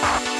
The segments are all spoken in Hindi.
Bye.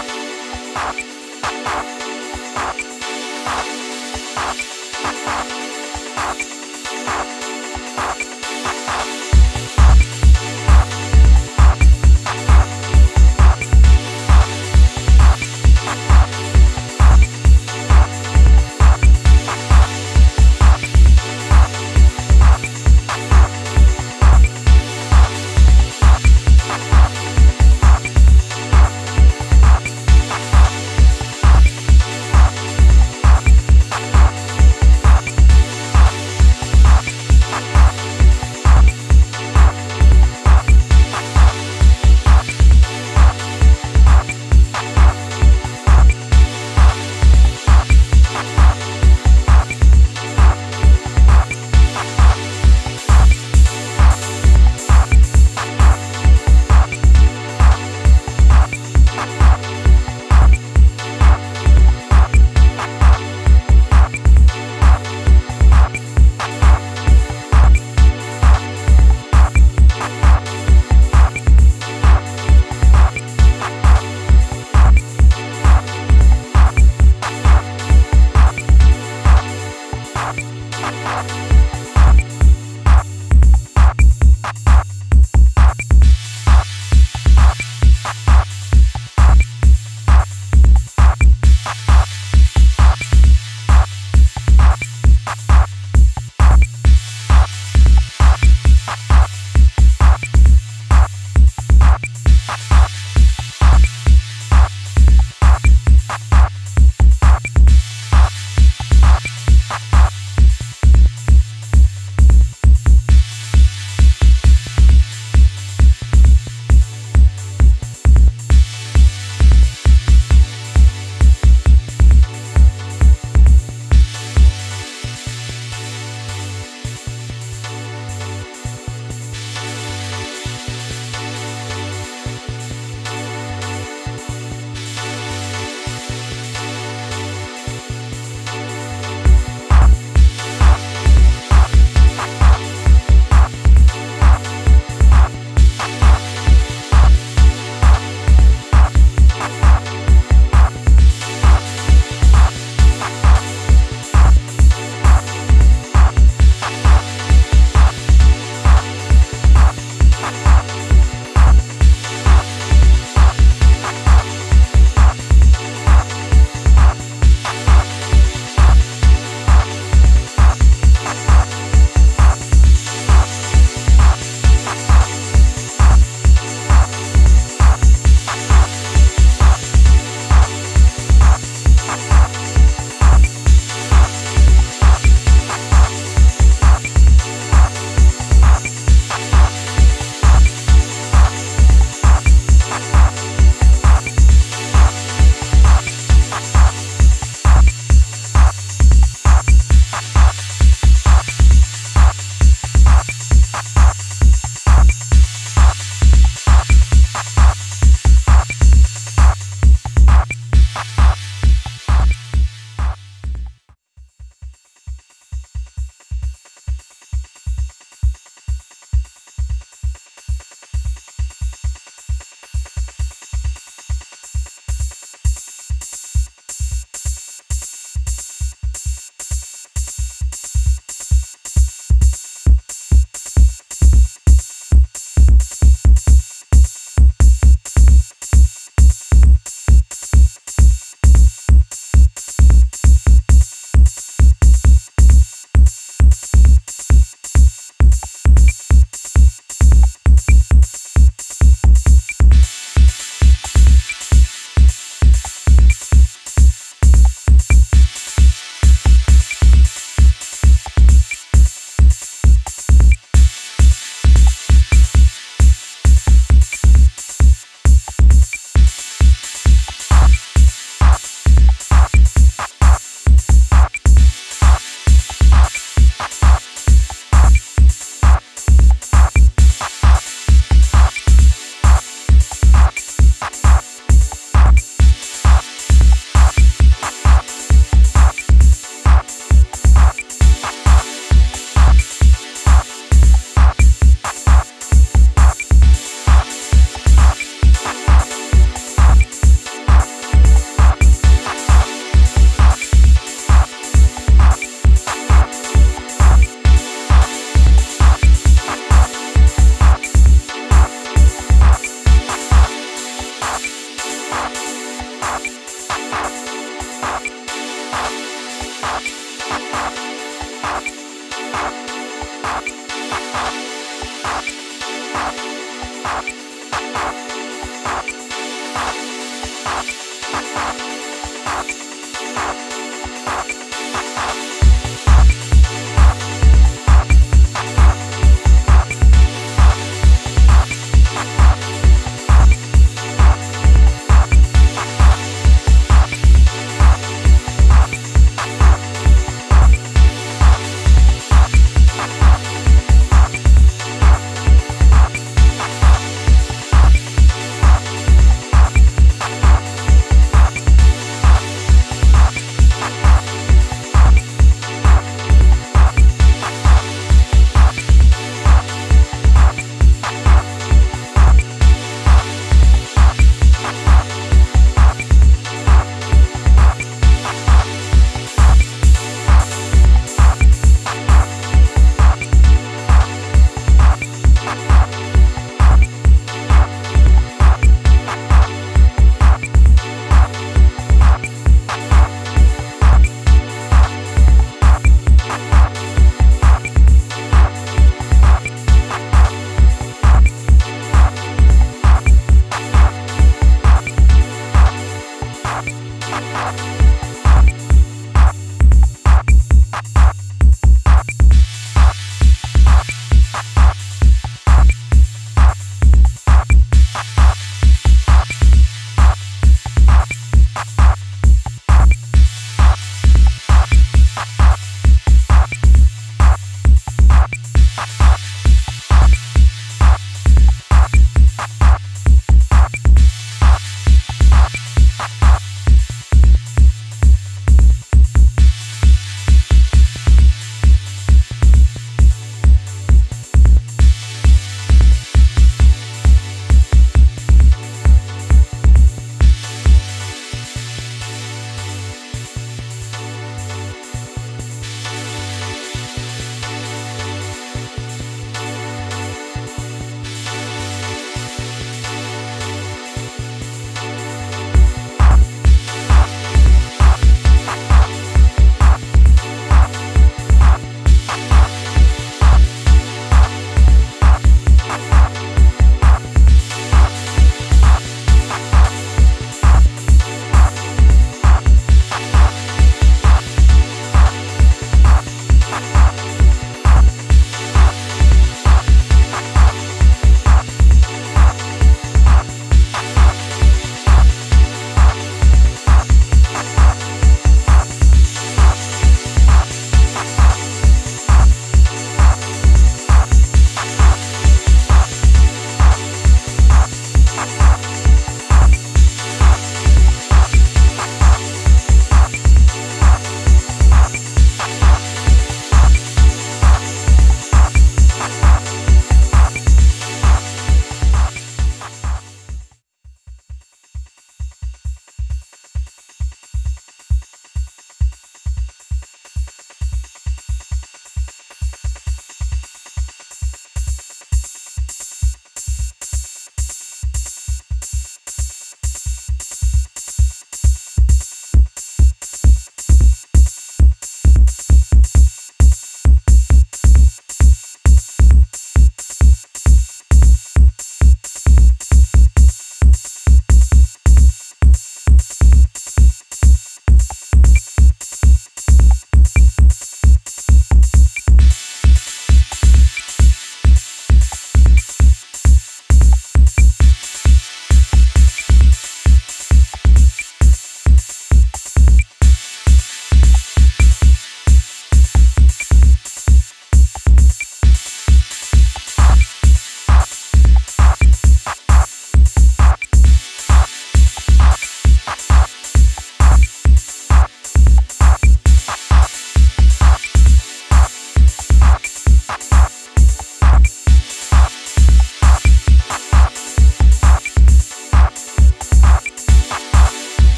Thank Bye.